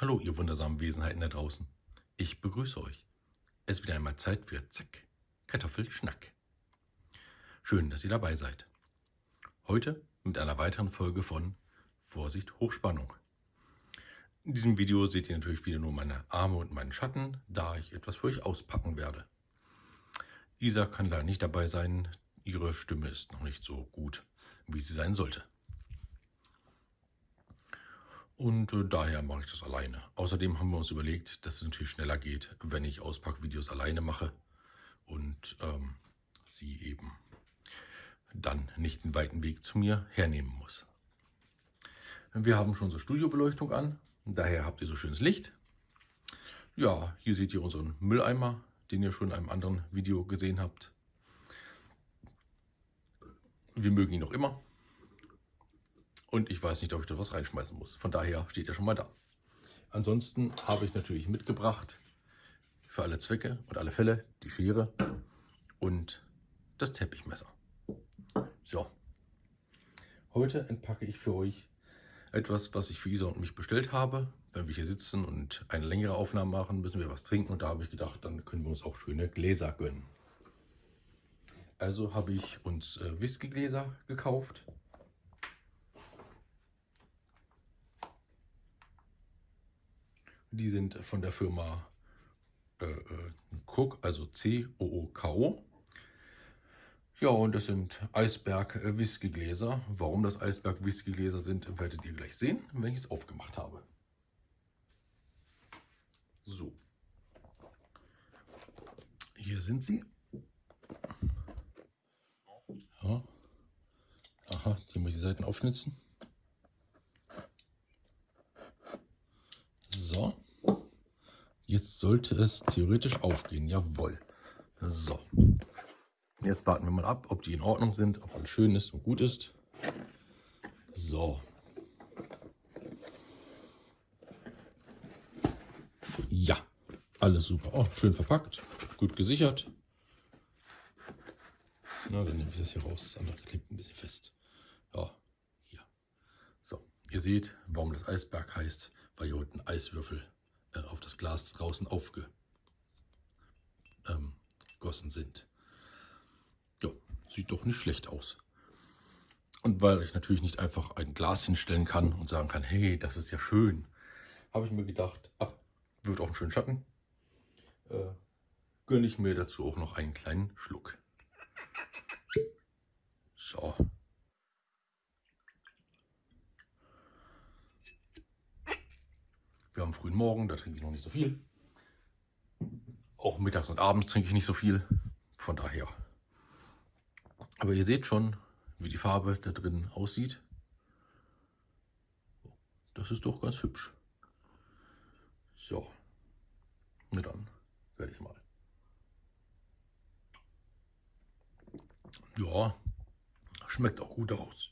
Hallo, ihr wundersamen Wesenheiten da draußen. Ich begrüße euch. Es ist wieder einmal Zeit für Zack, Kartoffelschnack. Schön, dass ihr dabei seid. Heute mit einer weiteren Folge von Vorsicht Hochspannung. In diesem Video seht ihr natürlich wieder nur meine Arme und meinen Schatten, da ich etwas für euch auspacken werde. Isa kann leider nicht dabei sein, ihre Stimme ist noch nicht so gut, wie sie sein sollte. Und äh, daher mache ich das alleine. Außerdem haben wir uns überlegt, dass es natürlich schneller geht, wenn ich Auspackvideos alleine mache und ähm, sie eben dann nicht den weiten Weg zu mir hernehmen muss. Wir haben schon so Studiobeleuchtung an, daher habt ihr so schönes Licht. Ja, hier seht ihr unseren Mülleimer, den ihr schon in einem anderen Video gesehen habt. Wir mögen ihn noch immer. Und ich weiß nicht, ob ich da was reinschmeißen muss. Von daher steht er schon mal da. Ansonsten habe ich natürlich mitgebracht für alle Zwecke und alle Fälle die Schere und das Teppichmesser. So, heute entpacke ich für euch etwas, was ich für Isa und mich bestellt habe. Wenn wir hier sitzen und eine längere Aufnahme machen, müssen wir was trinken und da habe ich gedacht, dann können wir uns auch schöne Gläser gönnen. Also habe ich uns äh, Whiskygläser gekauft Die sind von der Firma äh, äh Cook, also C-O-O-K-O. Ja, und das sind Eisberg Whiskygläser. Warum das Eisberg Whiskygläser sind, werdet ihr gleich sehen, wenn ich es aufgemacht habe. So. Hier sind sie. Ja. Aha, die muss ich die Seiten aufschnitzen. Jetzt sollte es theoretisch aufgehen. Jawohl. So. Jetzt warten wir mal ab, ob die in Ordnung sind, ob alles schön ist und gut ist. So. Ja, alles super. Oh, schön verpackt, gut gesichert. Na, dann nehme ich das hier raus. Das andere klebt ein bisschen fest. Ja, hier. So, ihr seht, warum das Eisberg heißt, unten Eiswürfel äh, auf das Glas draußen aufgegossen ähm, sind. Ja, sieht doch nicht schlecht aus. Und weil ich natürlich nicht einfach ein Glas hinstellen kann und sagen kann, hey, das ist ja schön, habe ich mir gedacht, ach, wird auch einen schönen Schatten, äh, gönne ich mir dazu auch noch einen kleinen Schluck. So. Wir haben frühen Morgen, da trinke ich noch nicht so viel. Auch mittags und abends trinke ich nicht so viel. Von daher. Aber ihr seht schon, wie die Farbe da drin aussieht. Das ist doch ganz hübsch. So. Na dann werde ich mal. Ja, schmeckt auch gut aus.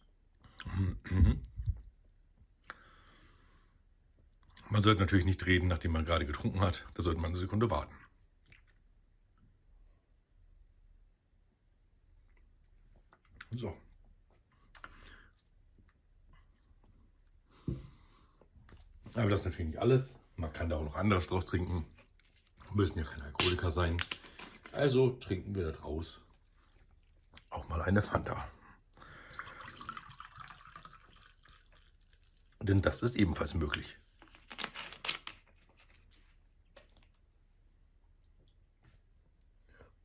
Man sollte natürlich nicht reden, nachdem man gerade getrunken hat. Da sollte man eine Sekunde warten. So. Aber das ist natürlich nicht alles. Man kann da auch noch anderes draus trinken. Müssen ja keine Alkoholiker sein. Also trinken wir daraus auch mal eine Fanta. Denn das ist ebenfalls möglich.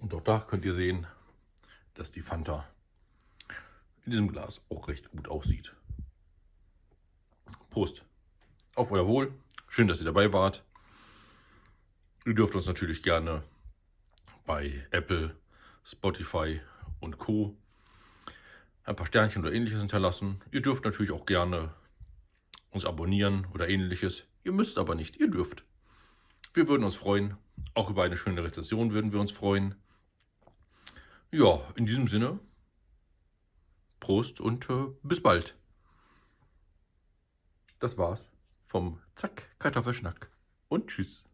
Und auch da könnt ihr sehen, dass die Fanta in diesem Glas auch recht gut aussieht. Prost. Auf euer Wohl. Schön, dass ihr dabei wart. Ihr dürft uns natürlich gerne bei Apple, Spotify und Co. ein paar Sternchen oder ähnliches hinterlassen. Ihr dürft natürlich auch gerne uns abonnieren oder ähnliches. Ihr müsst aber nicht, ihr dürft. Wir würden uns freuen. Auch über eine schöne Rezession würden wir uns freuen. Ja, in diesem Sinne, Prost und äh, bis bald. Das war's vom Zack Kartoffelschnack und tschüss.